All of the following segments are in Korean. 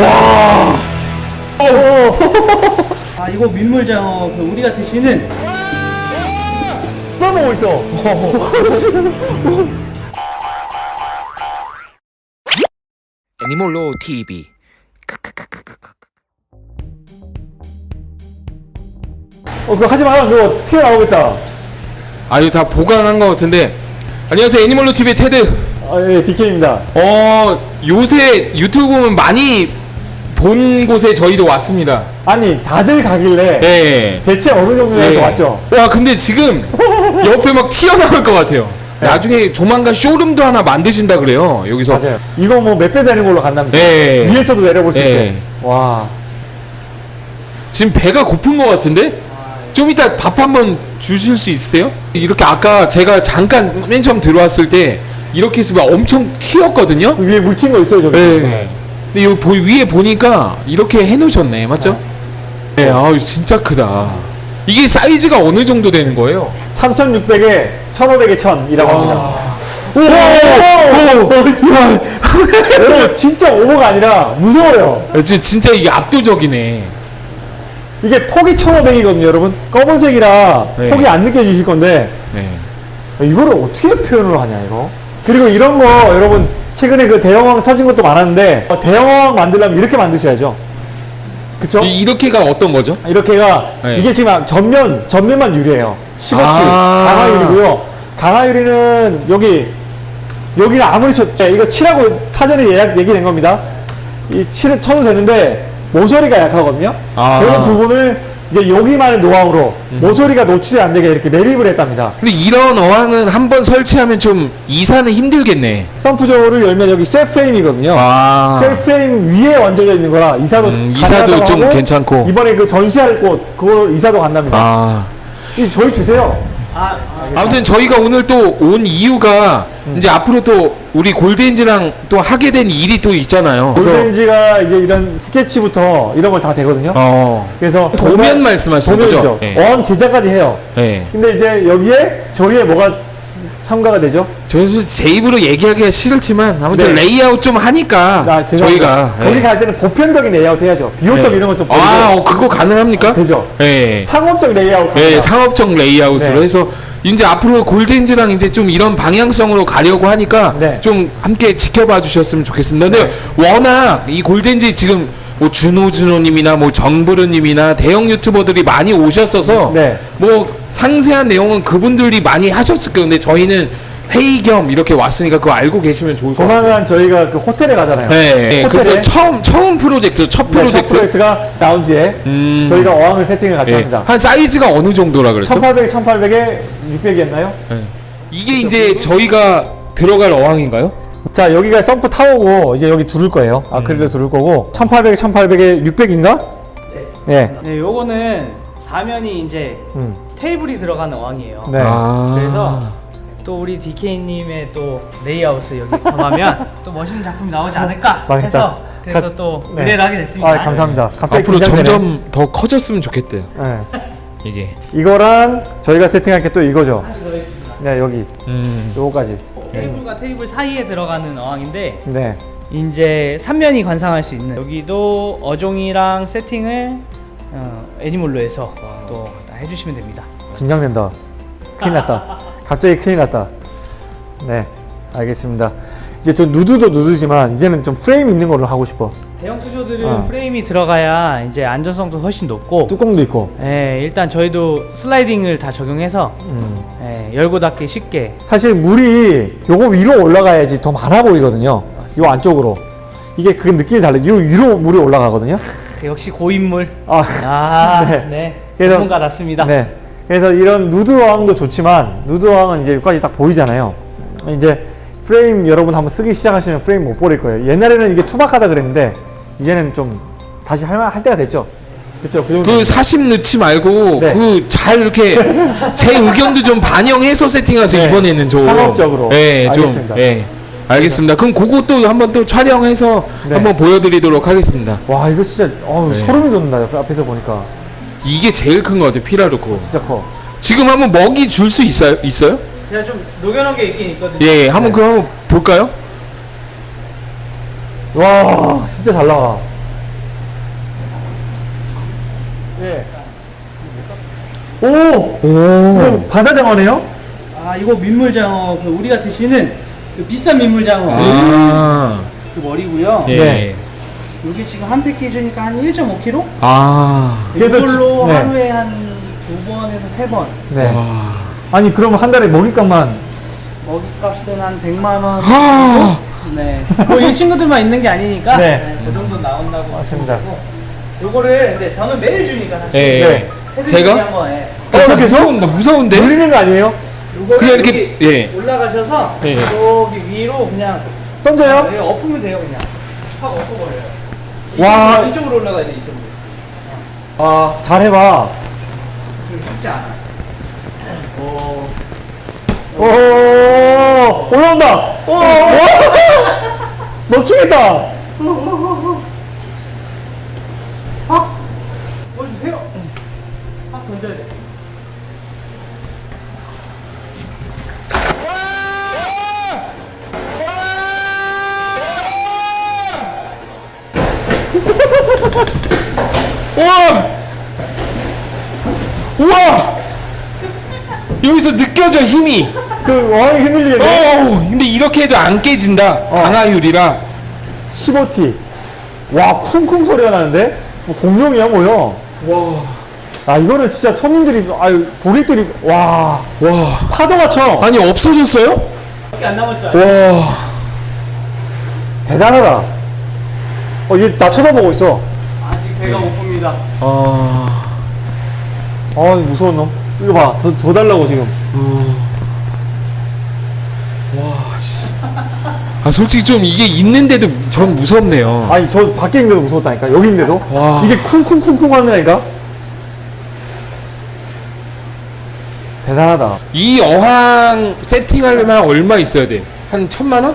와. 오. 아 이거 민물장어 그 우리가 드시는 떠먹고 있어. 애니몰로 TV 어, 그거 하지 마라. 그거 튀어나오겠다. 아 이거 다 보관한 것 같은데 안녕하세요 애니멀로 TV의 테드 아, 예, DK입니다. 어 요새 유튜브 보면 많이 본 곳에 저희도 왔습니다 아니, 다들 가길래 네. 대체 어느 정도에서 네. 왔죠? 와 근데 지금 옆에 막 튀어나올 것 같아요 나중에 조만간 쇼룸도 하나 만드신다 그래요 여기서 맞아요. 이거 뭐 몇 배 되는 걸로 간다면서요? 네. 위에서도 내려볼 수 네. 있게. 와. 지금 배가 고픈 것 같은데 좀 이따 밥 한번 주실 수 있으세요? 이렇게 아까 제가 잠깐 맨 처음 들어왔을 때 이렇게 있으면 엄청 튀었거든요 그 위에 물 튄 거 있어요, 저기? 네. 근데 여기 보, 위에 보니까 이렇게 해놓으셨네, 맞죠? 네, 아 진짜 크다. 이게 사이즈가 어느 정도 되는 거예요? 3,600에 1,500에 1,000이라고 합니다. 오! 오! 오! 야. 여러분, 진짜 오버가 아니라 무서워요. 아, 진- 진짜 이게 압도적이네. 이게 폭이 1,500이거든요, 여러분. 검은색이라 네. 폭이 안 느껴지실 건데, 네. 이거를 어떻게 표현을 하냐, 이거? 그리고 이런 거, 여러분, 최근에 그 대형왕 터진 것도 많았는데, 어, 대형왕 만들려면 이렇게 만드셔야죠. 그쵸? 이, 이렇게가 어떤 거죠? 이렇게가, 네. 이게 지금 전면, 전면만 유리해요. 15T. 아. 강화유리고요. 강화유리는 여기, 여기는 아무리 쳐, 자, 이거 칠하고 사전에 예약, 얘기된 겁니다. 이 칠을 쳐도 되는데, 모서리가 약하거든요. 아. 그런 부분을 이제 여기만의 노하우로 모서리가 노출이 안 되게 이렇게 매립을 했답니다. 근데 이런 어항은 한 번 설치하면 좀 이사는 힘들겠네. 썬프조를 열면 여기 셀 프레임이거든요. 아. 셀 프레임 위에 얹어져 있는 거라 이사도 음, 이사도 좀 하고 괜찮고. 이번에 그 전시할 곳 그거 이사도 간답니다. 아. 이 저희 주세요. 아, 아무튼 저희가 오늘 또 온 이유가 이제 앞으로 또 우리 골드엔즈랑 또 하게 된 일이 또 있잖아요. 그래서 골든지가 이제 이런 스케치부터 이런 걸 다 되거든요. 어. 그래서 도면 말씀하시는 도면이죠. 거죠? 네. 어항 제작까지 해요. 네. 근데 이제 여기에 저희의 뭐가 첨가가 되죠? 저희 제 입으로 얘기하기가 싫지만 아무튼 네. 레이아웃 좀 하니까 나 죄송합니다. 저희가 거기 예. 갈 때는 보편적인 레이아웃 해야죠. 비호점 네. 이런 보이고 아 어, 그거 가능합니까? 되죠. 예. 상업적 레이아웃. 예, 갑니다. 상업적 레이아웃으로 네. 해서 이제 앞으로 골든즈랑 이제 좀 이런 방향성으로 가려고 하니까 네. 좀 함께 지켜봐 주셨으면 좋겠습니다. 근데 워낙 이 골든즈 지금 뭐 준호 준호님이나 뭐 정부르님이나 대형 유튜버들이 많이 오셨어서 네. 뭐 상세한 내용은 그분들이 많이 하셨을 거예요. 근데 저희는 회의 겸 이렇게 왔으니까 그거 알고 계시면 좋을 것 같아요. 조만간 저희가 그 호텔에 가잖아요. 네, 네. 그래서 처음 처음 프로젝트 첫 네, 첫 프로젝트 프로젝트가 라운지에 음. 저희가 어항을 세팅을 같이 예. 합니다. 한 사이즈가 어느 정도라 그랬죠? 1800, 1800에 600이었나요? 이게 이제 저희가 들어갈 어항인가요? 자, 여기가 썸프 타워고 이제 여기 두를 거예요. 아크릴로 두를 거고 1800, 1800에 600인가? 네. 네, 요거는 사면이 이제 음. 테이블이 들어가는 어항이에요. 네. 아. 그래서 또 우리 DK님의 또 레이아웃을 여기 겸하면 또 멋있는 작품이 나오지 않을까 망했다. 해서 그래서 가- 또 네. 의뢰를 하게 됐습니다. 아, 감사합니다. 갑자기 앞으로 긴장되네. 점점 더 커졌으면 좋겠대요. 네. 이게. 이거랑 저희가 세팅할 게 또 이거죠. 네, 여기. 음. 요거까지. 테이블과 테이블 사이에 들어가는 어항인데 네. 이제 삼면이 관상할 수 있는 여기도 어종이랑 세팅을 어, 애니몰로 해서 또 해주시면 됩니다. 긴장된다. 큰일 났다. 갑자기 큰일 났다. 네. 알겠습니다. 이제 저 누드도 누드지만 이제는 좀 프레임 있는 걸로 하고 싶어. 대형 수조들은 어. 프레임이 들어가야 이제 안전성도 훨씬 높고 뚜껑도 있고. 예, 일단 저희도 슬라이딩을 다 적용해서 음. 예, 열고 닫기 쉽게 사실 물이 요거 위로 올라가야지 더 많아 보이거든요. 요 안쪽으로. 이게 그 느낌이 달라요. 요 위로 물이 올라가거든요. 역시 고인물 아, 아, 네. 네. 그래서- 전문가답습니다. 네. 그래서 이런 누드 어항도 좋지만 누드 어항은 이제 여기까지 딱 보이잖아요. 이제 프레임 여러분 한번 쓰기 시작하시면 프레임 못 버릴 거예요. 옛날에는 이게 투박하다 그랬는데 이제는 좀 다시 할만 할 때가 됐죠. 그렇죠. 그 정도. 그 사심 넣지 말고 네. 그잘 이렇게 제 의견도 좀 반영해서 세팅하세요 네. 이번에는 좀 상업적으로. 네, 좀 알겠습니다. 예. 알겠습니다. 그럼 그것도 한번 또 촬영해서 네. 한번 보여드리도록 하겠습니다. 와 이거 진짜 어우, 네. 소름이 돋는다. 그 앞에서 보니까 이게 제일 큰것 같아요 피라루코. 진짜 커. 지금 한번 먹이 줄 수 있어요? 있어요? 제가 좀 녹여놓은 게 있긴 있거든요. 예, 한번 네. 그럼 한번 볼까요? 와 진짜 잘 나와. 예. 오! 오. 이거 바다장어네요? 아 이거 민물장어 그 우리가 드시는 그 비싼 민물장어 아. 그 머리고요. 예. 네. 이게 지금 한 패키지니까 한 1.5kg? 아. 이걸로 지- 네. 하루에 한 두 번에서 세 번. 네. 와. 아니, 그러면 한 달에 먹잇값만. 먹이값은 한 100만 원. 아. 네. 뭐이 친구들만 있는 게 아니니까 네. 네, 그 정도 나온다고 맞습니다. 요거를 근데 저는 매일 주니까 사실. 예. 네. 해드리기 제가? 한번, 예. 어, 어, 저렇게 해서? 무서운데 무서운데? 물리는 거 아니에요? 그냥 이렇게- 예. 올라가셔서 예. 여기 위로 그냥 던져요? 네, 엎으면 돼요 그냥 확 엎어버려요 와. 이쪽으로, 이쪽으로 올라가야 돼 이쪽으로 아, 잘해봐. 쉽지 않아 오. 오, 올라온다! 오! 먹히겠다! 확 보여주세요 확 던져야 돼 우와! 우와! 여기서 느껴져 힘이. 그, 어항이 흔들리겠네? 어, 근데 이렇게 해도 안 깨진다. 강화유리라. 15T. 와, 쿵쿵 소리가 나는데? 뭐 공룡이야, 뭐야? 와. 아, 이거는 진짜 손님들이, 아유, 고객들이, 와, 와. 파도가 쳐. 아니 없어졌어요? 밖에 안 남았죠 와. 대단하다. 어, 얘 나 쳐다보고 있어. 아직 배가 못 봅니다 아. 아, 무서운 놈. 이거 봐. 더, 더 달라고, 지금. 와, 씨. 아, 솔직히 좀 이게 있는데도 전 무섭네요. 아니, 저 밖에 있는데도 무서웠다니까. 여기 있는데도. 와. 이게 쿵쿵쿵쿵 하는 애가? 대단하다. 이 어항 세팅하려면 얼마 있어야 돼? 한 천만 원?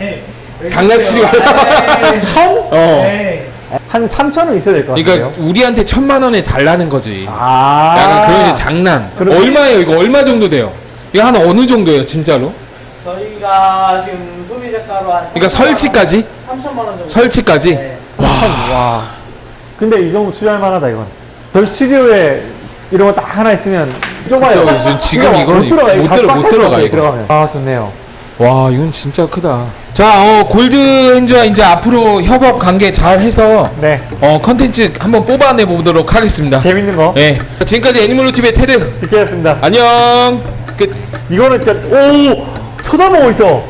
에이, 왜 장난치지. 에이, 천? 어. 에이. 한 3천은 있어야 될 것 같아요. 그러니까 우리한테 천만 원에 달라는 거지. 아. 약간 그런 이제 장난. 얼마예요? 이거 얼마 정도 돼요? 이거 한 어느 정도예요, 진짜로? 저희가 지금 소비자가로 한 그러니까 설치까지? 3천만 원 정도 설치까지? 네. 와. 근데 이 정도 투자할 만하다, 이건. 저희 스튜디오에 이런 거 딱 하나 있으면 좁아요. 그쵸, 지금- 이거 못 들어가, 못 못 들어가, 이거. 들어가면. 아, 좋네요. 와, 이건 진짜 크다. 자, 어, 골드 핸즈와 이제 앞으로 협업 관계 잘 해서 네. 어, 컨텐츠 한번 뽑아내 보도록 하겠습니다. 재밌는 거. 예. 자, 지금까지 애니멀로 TV의 테드. 듣겠습니다. 안녕. 끝. 이거는 진짜, 오! 쳐다보고 있어.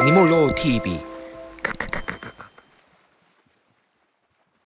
애니몰로 TV. 크크크.